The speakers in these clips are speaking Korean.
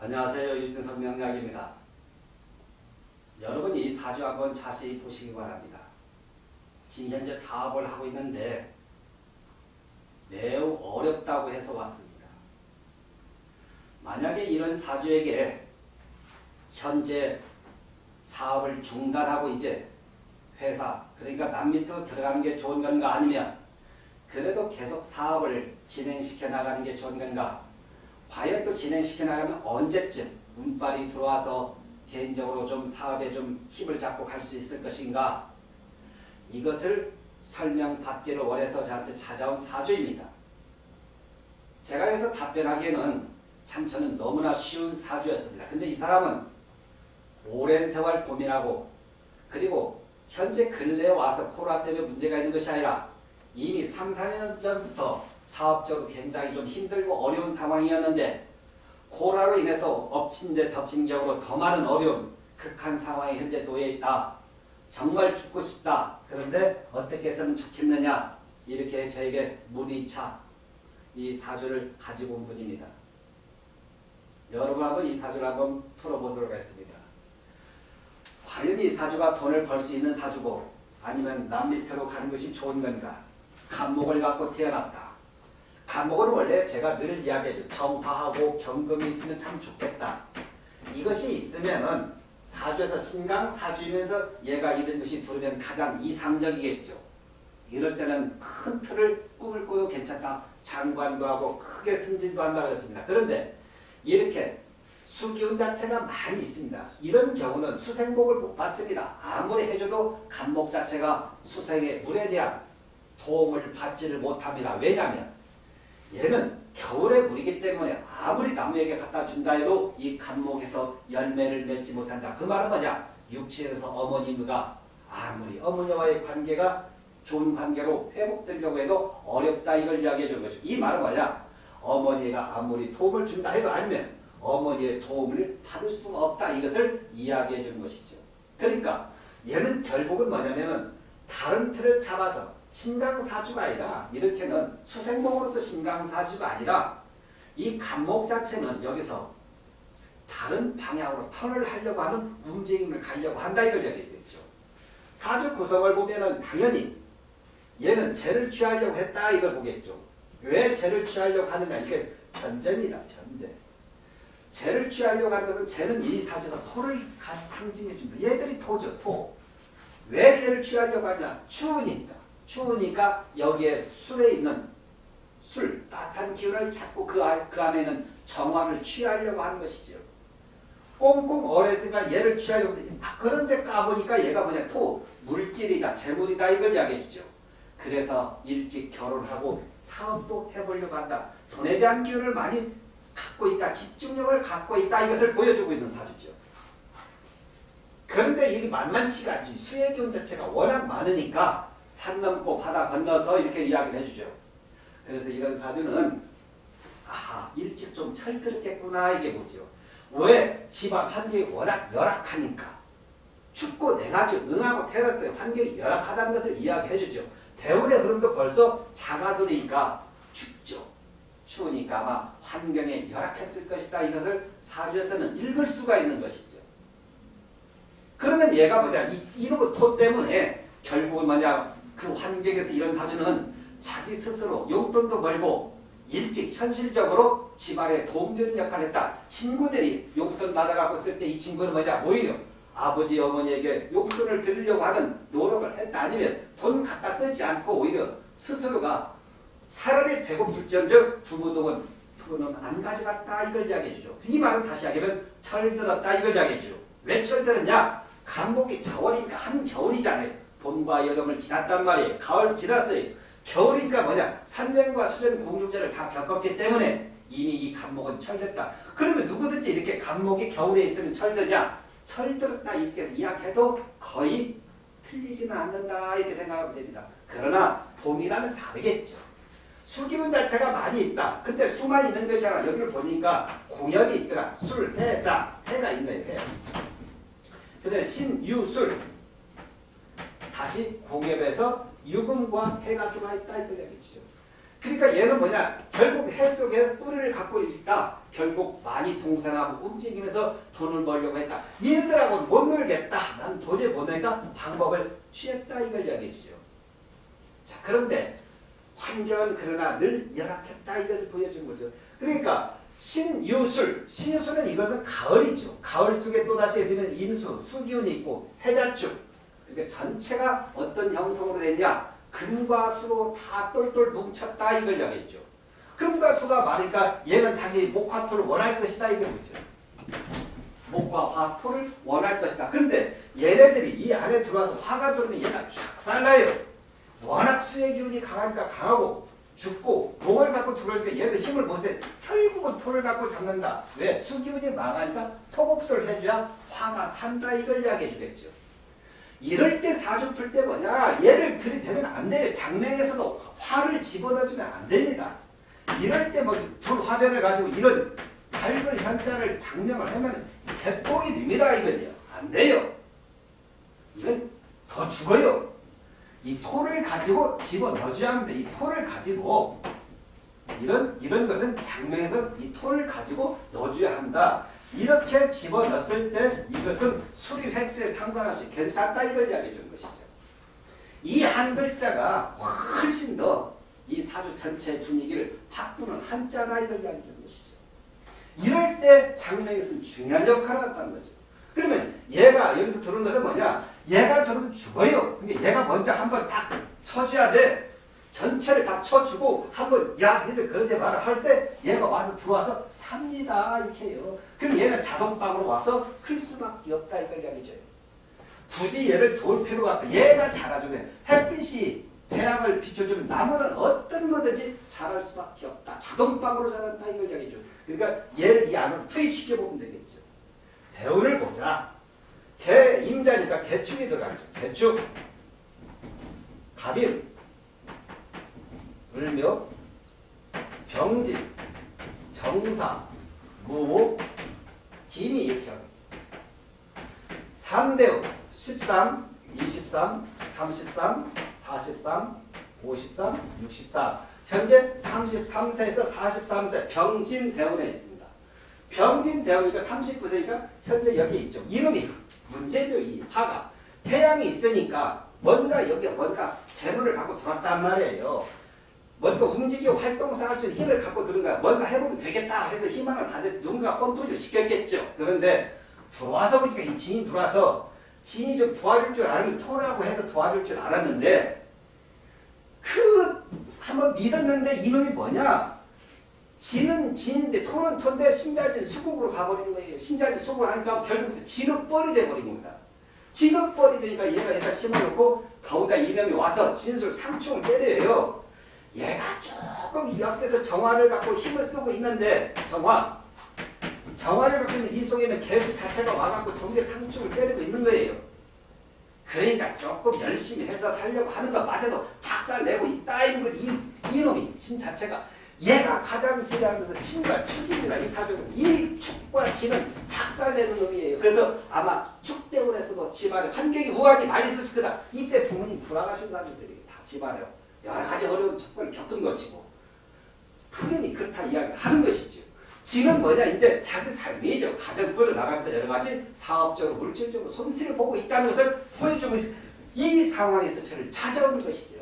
안녕하세요. 유진석 명약입니다. 여러분이 이 사주 한번 자세히 보시기 바랍니다. 지금 현재 사업을 하고 있는데 매우 어렵다고 해서 왔습니다. 만약에 이런 사주에게 현재 사업을 중단하고 이제 회사 그러니까 남 밑으로 들어가는 게 좋은 건가 아니면 그래도 계속 사업을 진행시켜 나가는 게 좋은 건가 과연 또 진행시켜 나가면 언제쯤 운빨이 들어와서 개인적으로 좀 사업에 좀 힘을 잡고 갈 수 있을 것인가 이것을 설명받기를 원해서 저한테 찾아온 사주입니다. 제가 여기서 답변하기에는 참 저는 너무나 쉬운 사주였습니다. 근데 이 사람은 오랜 세월 고민하고 그리고 현재 근래에 와서 코로나 때문에 문제가 있는 것이 아니라 이미 3, 4년 전부터 사업적으로 굉장히 좀 힘들고 어려운 상황이었는데 코로나로 인해서 엎친 데 덮친 격으로 더 많은 어려움, 극한 상황에 현재 놓여 있다. 정말 죽고 싶다. 그런데 어떻게 했으면 좋겠느냐. 이렇게 저에게 문의차 이 사주를 가지고 온 분입니다. 여러분 한번 이 사주를 한번 풀어보도록 하겠습니다. 과연 이 사주가 돈을 벌 수 있는 사주고 아니면 남 밑으로 가는 것이 좋은 건가? 간목을 갖고 태어났다. 간목은 원래 제가 늘 이야기해요. 정화하고 경금이 있으면 참 좋겠다. 이것이 있으면은 사주에서 신강 사주이면서 얘가 이런 것이 들으면 가장 이상적이겠죠. 이럴 때는 큰 틀을 꿈을 꾸도 괜찮다. 장관도 하고 크게 승진도 한다 그랬습니다. 그런데 이렇게 수기운 자체가 많이 있습니다. 이런 경우는 수생복을 못 받습니다. 아무리 해줘도 간목 자체가 수생의 물에 대한 도움을 받지를 못합니다. 왜냐하면 얘는 겨울의 물이기 때문에 아무리 나무에게 갖다 준다 해도 이 간목에서 열매를 맺지 못한다. 그 말은 뭐냐? 육체에서 어머님과 아무리 어머니와의 관계가 좋은 관계로 회복되려고 해도 어렵다 이걸 이야기해 주는 거죠. 이 말은 뭐냐? 어머니가 아무리 도움을 준다 해도 아니면 어머니의 도움을 받을 수가 없다 이것을 이야기해 주는 것이죠. 그러니까 얘는 결국은 뭐냐면은 다른 틀을 잡아서 신강사주가 아니라 이렇게는 수생목으로서 신강사주가 아니라 이 간목 자체는 여기서 다른 방향으로 턴을 하려고 하는 움직임을 가려고 한다 이걸 얘기했죠. 사주 구성을 보면은 당연히 얘는 죄를 취하려고 했다 이걸 보겠죠. 왜 죄를 취하려고 하느냐 이게 변제입니다. 변제. 죄를 취하려고 하는 것은 죄는 이 사주에서 토를 상징해 줍니다. 얘들이 토죠. 토. 왜 얘를 취하려고 하냐? 추우니까. 추우니까 여기에 술에 있는 술, 따뜻한 기운을 찾고 그, 아, 그 안에는 정화를 취하려고 하는 것이죠. 꽁꽁 얼었으니까 얘를 취하려고 아, 그런데 까보니까 얘가 뭐냐 토, 물질이다, 재물이다 이걸 이야기해 주죠. 그래서 일찍 결혼하고 사업도 해보려고 한다. 돈에 대한 기운을 많이 갖고 있다. 집중력을 갖고 있다. 이것을 보여주고 있는 사주죠. 그런데 이게 만만치가 않지. 수의 기운 자체가 워낙 많으니까 산 넘고 바다 건너서 이렇게 이야기를 해주죠. 그래서 이런 사주는 아 일찍 좀 철들었겠구나 이게 뭐죠. 왜? 집안 환경이 워낙 열악하니까. 춥고 좀 응하고 태어났을 때 환경이 열악하다는 것을 이야기해 주죠. 대운의 흐름도 벌써 작아들으니까 춥죠. 추우니까 아마 환경에 열악했을 것이다. 이것을 사주에서는 읽을 수가 있는 것이죠. 그러면 얘가 뭐냐. 이, 이놈의 토 때문에 결국은 뭐냐. 그 환경에서 이런 사주는 자기 스스로 용돈도 벌고 일찍 현실적으로 집안에 도움되는 역할을 했다. 친구들이 용돈 받아갖고 쓸 때 이 친구는 뭐냐. 오히려 아버지 어머니에게 용돈을 드리려고 하는 노력을 했다. 아니면 돈 갖다 쓰지 않고 오히려 스스로가 사람이 배고플지언정 부부동은 돈은 안 가져갔다 이걸 이야기해 주죠. 이 말은 다시 하면 철들었다 이걸 이야기해 주죠. 왜 철들었냐? 간목이 자월이니까 한겨울이잖아요. 봄과 여름을 지났단 말이에요. 가을 지났어요. 겨울이니까 뭐냐? 산전과 수전 공중전을 다 겪었기 때문에 이미 이 간목은 철됐다. 그러면 누구든지 이렇게 간목이 겨울에 있으면 철드냐? 철들었다 이렇게 해서 이야기해도 거의 틀리지는 않는다 이렇게 생각하면 됩니다. 그러나 봄이라면 다르겠죠. 수기운 자체가 많이 있다. 근데 수만 있는 것이 아니라 여기를 보니까 공연이 있더라. 술, 해, 자, 해가 있네. 해. 근데 신 유 술 다시 공엽에서 유금과 해가 들어와 있다 이걸 얘기죠. 그러니까 얘는 뭐냐? 결국 해 속에 뿌리를 갖고 있다. 결국 많이 동생하고 움직이면서 돈을 벌려고 했다. 얘들하고는 못 놀겠다. 난 도저히 못 놀니까 방법을 취했다. 이걸 주죠. 자 그런데 환경은 그러나 늘 열악했다. 이걸 보여준 거죠. 그러니까 신유술, 신유술은 이것은 가을이죠. 가을 속에 또다시 되면 임수, 수기운이 있고 해자축. 그러니까 전체가 어떤 형성으로 되냐? 금과 수로 다 똘똘 뭉쳤다 이걸 이야기했죠. 금과 수가 많으니까 얘는 당연히 목화 토를 원할 것이다 이거죠. 목과 화 토를 원할 것이다. 그런데 얘네들이 이 안에 들어와서 화가 들어오면 얘가 쫙살나요. 워낙 수의 기운이 강하니까 강하고 죽고 목을 갖고 들어오니까 얘도 힘을 못 써. 결국은 토를 갖고 잡는다. 왜? 수기운이 망하니까 토곡소를 해줘야 화가 산다 이걸 이야기해 주겠죠. 이럴 때 사주 풀 때 뭐냐 얘를 들이대면 안 돼요. 장명에서도 화를 집어넣어주면 안 됩니다. 이럴 때 뭐 불화변을 가지고 이런 밝은 현자를 장명을 하면 개뽕이 됩니다. 이건요. 안 돼요. 이건 더 죽어요. 이 토를 가지고 집어넣어줘야 합니다. 이 토를 가지고 이런 이런 것은 장명에서 이 토를 가지고 넣어줘야 한다. 이렇게 집어넣었을 때 이것은 수리 획수에 상관없이 괜찮다 이걸 이야기해 주는 것이죠. 이 한 글자가 훨씬 더 이 사주 전체의 분위기를 바꾸는 한자다 이걸 이야기해 주는 것이죠. 이럴 때 장명에서는 중요한 역할을 한다는 거죠. 그러면 얘가 여기서 들어온 것은 뭐냐? 얘가 들어오면 죽어요. 근데 얘가 먼저 한번 딱 쳐줘야 돼. 전체를 다 쳐주고 한번 야 니들 그러지 마라 할 때 얘가 와서 들어와서 삽니다 이렇게 해요. 그럼 얘는 자동방으로 와서 클 수밖에 없다 이걸 이야기죠. 굳이 얘를 돌 필요가 없다. 얘가 자라주면 햇빛이 태양을 비춰주면 나무는 어떤 거든지 자랄 수밖에 없다. 자동방으로 자란다 이걸 이야기죠. 그러니까 얘를 이 안으로 투입시켜 보면 되겠죠. 대운을 보자. 개 임자니까 개축이 들어가죠. 개축. 갑일. 을묘. 병진. 정사. 무. 김이 이렇게 하고 3대운 13, 23, 33, 43, 53, 64 현재 33세에서 43세 병진 대운에 있습니다. 병진 대운이니까 39세니까 현재 여기 있죠. 이놈이 문제죠. 이 화가. 태양이 있으니까 뭔가 여기에 뭔가 재물을 갖고 들어왔단 말이에요. 뭔가 움직이고 활동할 수 있는 힘을 갖고 들은 거야. 뭔가 해보면 되겠다 해서 희망을 받을 누군가 펌프를 시켰겠죠. 그런데 들어와서 보니까 이 진이 들어와서 진이 좀 도와줄 줄 알았는데 토라고 해서 도와줄 줄 알았는데 그 한번 믿었는데 이놈이 뭐냐? 진은 진인데 토는 토인데 신자진 수국으로 가버리는 거예요. 신자진 수국을 하니까 결국부터 진흙벌이 돼버린 겁니다. 진흙벌이 되니까 얘가 여기다 심어놓고 더우다 이놈이 와서 진술 상충을 때려요. 얘가 조금 이 옆에서 정화를 갖고 힘을 쓰고 있는데 정화 정화를 갖고 있는 이 속에는 개수 자체가 와갖고 전개 상충을 때리고 있는 거예요. 그러니까 조금 열심히 해서 살려고 하는 것마저도 작살내고 있다 이런 거지. 이, 이놈이 진 자체가 얘가 가장 지배하면서 친과 축입니다. 이 사주는. 이 축과 진은 작살내는 놈이에요. 그래서 아마 축 때문에서도 집안에 환경이 우환이 많이 있었을 거다. 이때 부모님 돌아가신 사주들이 다 집안에 여러 가지 어려운 척벌을 겪은 것이고 당연히 그렇다 이야기하는 것이죠. 지금 뭐냐 이제 자기 삶이죠. 가정 끌어나가면서 여러 가지 사업적으로 물질적으로 손실을 보고 있다는 것을 보여주고 있어. 이 상황에서 저를 찾아오는 것이죠.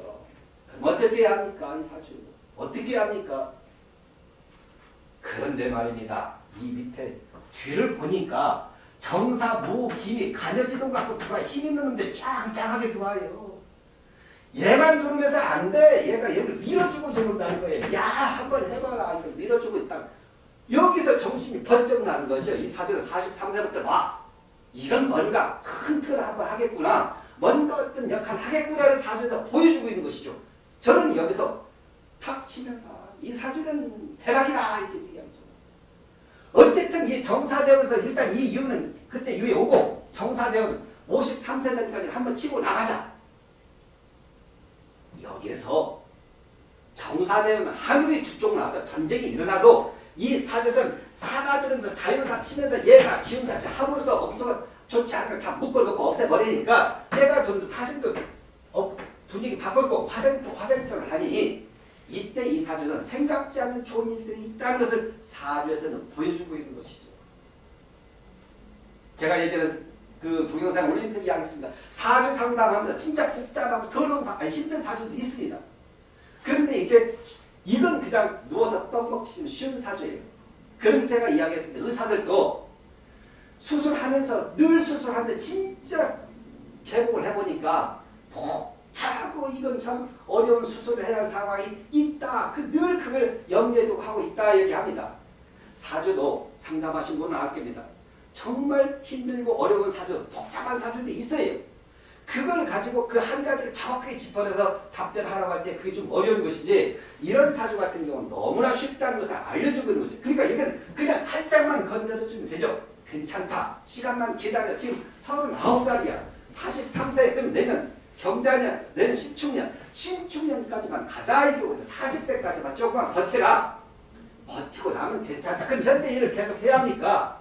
그럼 어떻게 해야 합니까? 이 사주. 어떻게 해야 합니까? 그런데 말입니다. 이 밑에 뒤를 보니까 정사, 무, 김이 간여지동 갖고 들어와 힘 있는 놈들 짱짱하게 들어와요. 얘만 누르면서 안 돼. 얘가 얘를 밀어주고 들어온다는 거예요. 야 한번 해봐라. 이거 밀어주고 있다. 여기서 정신이 번쩍 나는 거죠. 이 사주는 43세부터 와. 이건 뭔가 큰 틀을 한번 하겠구나. 뭔가 어떤 역할을 하겠구나를 사주에서 보여주고 있는 것이죠. 저는 여기서 탁 치면서 이 사주는 대박이다. 이렇게 얘기하죠. 어쨌든 이 정사대원에서 일단 이 이유는 그때 이후에 오고 정사대원 53세 전까지 한번 치고 나가자. 여기에서 정사대원 하늘이 주쪽으로 나왔다. 전쟁이 일어나도 이 사주에서는 사가 들으면서 자유사 치면서 얘가 기운 자체 함으로써 엄청 좋지 않은 다 묶어놓고 없애버리니까 얘가 좀 사실도 어, 분위기 바꿀 거 화생토 화생토를 하니 이때 이 사주는 생각지 않는 좋은 일들이 있다는 것을 사주에서는 보여주고 있는 것이죠. 제가 예전에 그 동영상 올리면서 이야기했습니다. 사주 상담하면서 진짜 복잡하고 더러운 사, 아니 힘든 사주도 있습니다. 그런데 이게 이건 그냥 누워서 떡 먹기 쉬운 사주예요. 그래서 제가 이야기했습니다. 의사들도 수술하면서 늘 수술하는데 진짜 개복을 해보니까 복잡하고 이건 참 어려운 수술을 해야 할 상황이 있다. 그늘 그걸 염려해 두고 하고 있다 얘기합니다. 사주도 상담하신 분은 아깁니다. 정말 힘들고 어려운 사주, 복잡한 사주도 있어요. 그걸 가지고 그 한 가지를 정확하게 짚어내서 답변하라고 할 때 그게 좀 어려운 것이지 이런 사주 같은 경우는 너무나 쉽다는 것을 알려주고 있는 거죠. 그러니까 이건 그냥 살짝만 건드려주면 되죠. 괜찮다. 시간만 기다려. 지금 39살이야. 43세 그럼 내년 경자년, 내년 신축년, 신축년까지만 가자 이거 40세까지만 조금만 버텨라. 버티고 나면 괜찮다. 그럼 현재 일을 계속 해야 합니까?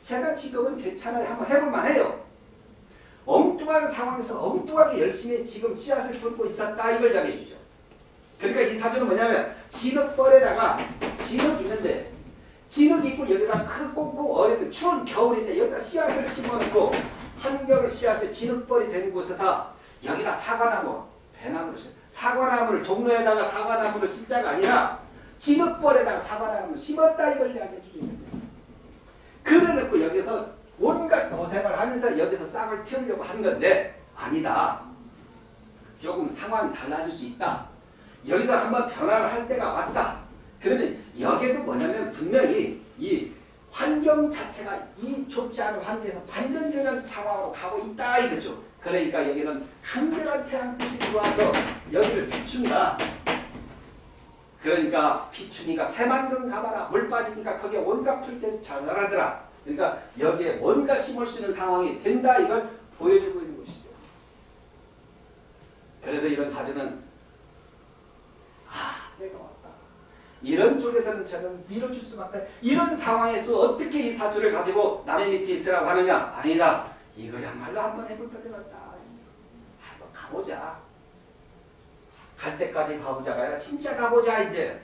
제가 지금은 괜찮아요. 한번 해볼만 해요. 엉뚱한 상황에서 엉뚱하게 열심히 지금 씨앗을 품고 있었다 이걸 이야기해 주죠. 그러니까 이 사주는 뭐냐면 진흙벌에다가 진흙 있는데 진흙 있고 여기다 크 꽁꽁 얼음 추운 겨울인데 여기다 씨앗을 심어놓고 한겨울 씨앗에 진흙벌이 된 곳에서 여기다 사과나무 배나무를 심 사과나무를 종로에다가 사과나무를 심자가 아니라 진흙벌에다가 사과나무를 심었다 이걸 이야기해 주죠. 여기서 온갖 고생을 하면서 여기서 싹을 틔우려고 하는 건데 아니다. 조금 상황이 달라질 수 있다. 여기서 한번 변화를 할 때가 왔다. 그러면 여기에도 뭐냐면 분명히 이 환경 자체가 이 좋지 않은 환경에서 반전되는 상황으로 가고 있다 이거죠. 그러니까 여기는 한결한 태양빛이 들어와서 여기를 비춘다. 그러니까 비추니까 새만금 가봐라 물 빠지니까 거기에 온갖 풀들이 자라더라. 그러니까 여기에 뭔가 심을 수 있는 상황이 된다 이걸 보여주고 있는 것이죠. 그래서 이런 사주는 아 때가 왔다. 이런 쪽에서는 저는 밀어줄 수밖에 이런 상황에서 어떻게 이 사주를 가지고 남의 밑에 있으라고 하느냐 아니다. 이거야말로 한번 해볼 때가 왔다. 한번 가보자. 갈 때까지 가보자가 아니라 진짜 가보자 이제.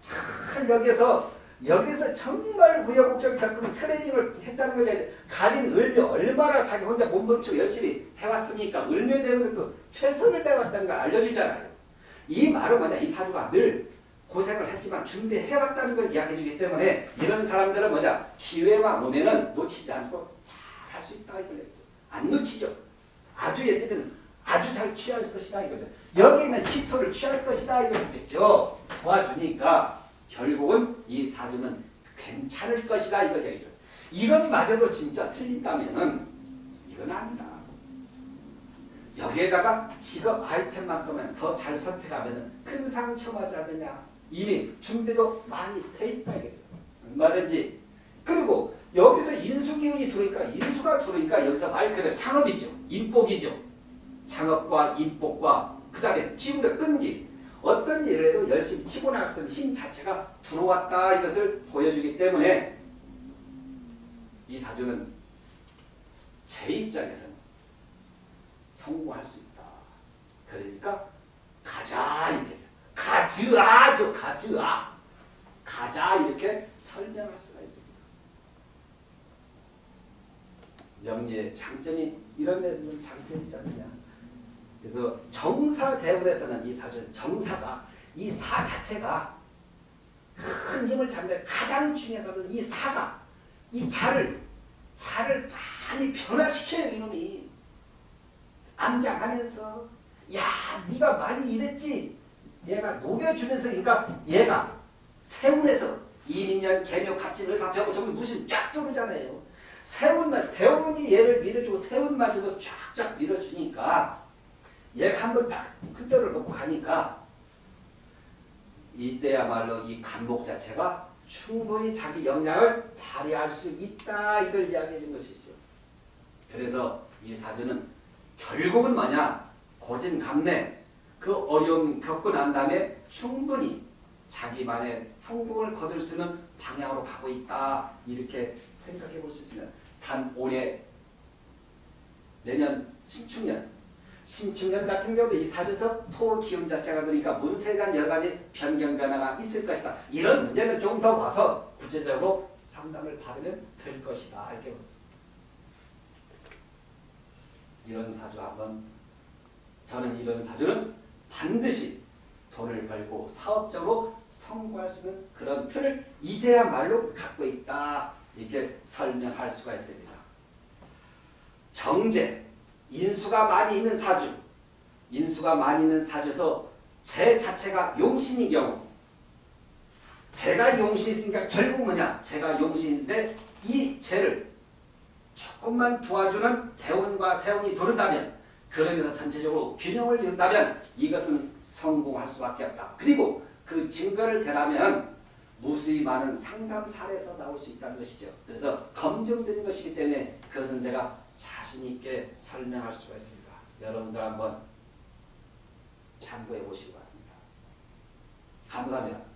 잘 여기서 여기서 정말 우여곡절 겪으면 트레이닝을 했다는 걸 가린 을묘 얼마나 자기 혼자 몸부림치고 열심히 해왔습니까? 을묘에 대한 것도 최선을 다해왔다는 걸 알려주잖아요. 이 말은 뭐냐? 이 사주가 늘 고생을 했지만 준비해왔다는 걸 이야기해주기 때문에 이런 사람들은 뭐냐? 기회만 오면은 놓치지 않고 잘 할 수 있다 이걸. 안 놓치죠. 아주 예지는 아주 잘 취할 것이다 이거죠. 여기는 히터를 취할 것이다 이거겠죠. 도와주니까 결국은 이 사주는 괜찮을 것이다 이걸 얘기죠. 이것마저도 진짜 틀린다면은 이건 아니다. 여기에다가 직업 아이템만큼은 더 잘 선택하면은 큰 상처 맞지 않느냐. 이미 준비도 많이 돼 있다 이거죠. 얼마든지. 그리고 여기서 인수 기운이 들어오니까 인수가 들어오니까 여기서 말 그대로 창업이죠. 인복이죠. 창업과 인복과 그 다음에 지금의 끈기 어떤 일을 해도 열심히 치고 있는 힘 자체가 들어왔다 이것을 보여주기 때문에 이 사주는 제 입장에서는 성공할 수 있다. 그러니까 가자 이렇게 가즈아죠 가즈아 가자 이렇게 설명할 수가 있습니다. 명리의 장점이 이런 데서 좀 장점이지 않느냐. 그래서 정사 대운에서는 이 사주 정사가 이 사 자체가 큰 힘을 잡는데 가장 것은 이 사가 이 자를 자를 많이 변화시켜요 이놈이. 암장하면서 야 네가 많이 이랬지? 얘가 녹여주면서 그러니까 얘가 세운에서 이민년 개묘 갑진 의사병 전부 무슨 쫙 들어오잖아요. 세운만 대운이 얘를 밀어주고 세운마저도 쫙쫙 밀어주니까 얘가 한번 딱 흔들어 놓고 가니까 이때야말로 이 간목 자체가 충분히 자기 역량을 발휘할 수 있다 이걸 이야기해 준 것이죠. 그래서 이 사주는 결국은 뭐냐 고진감래 그 어려움 겪고 난 다음에 충분히 자기만의 성공을 거둘 수 있는 방향으로 가고 있다 이렇게 생각해 볼 수 있습니다. 단 올해 내년 신축년 신축년 같은 경우도 이 사주에서 토 기운 자체가 들으니까 문서에 대한 여러 가지 변경 변화가 있을 것이다. 이런 문제는 좀 더 와서 구체적으로 상담을 받으면 될 것이다. 이렇게 이런 사주 한번 저는 이런 사주는 반드시 돈을 벌고 사업적으로 성공할 수 있는 그런 틀을 이제야말로 갖고 있다. 이렇게 설명할 수가 있습니다. 정제, 인수가 많이 있는 사주, 인수가 많이 있는 사주에서 제 자체가 용신인 경우 제가 용신이 있으니까 결국 뭐냐? 제가 용신인데 이 죄를 조금만 도와주는 대운과 세운이 도른다면 그러면서 전체적으로 균형을 이룬다면 이것은 성공할 수밖에 없다. 그리고 그 증거를 대라면 무수히 많은 상담 사례에서 나올 수 있다는 것이죠. 그래서 검증된 것이기 때문에 그것은 제가 자신 있게 설명할 수가 있습니다. 여러분들 한번 참고해 보시기 바랍니다. 감사합니다.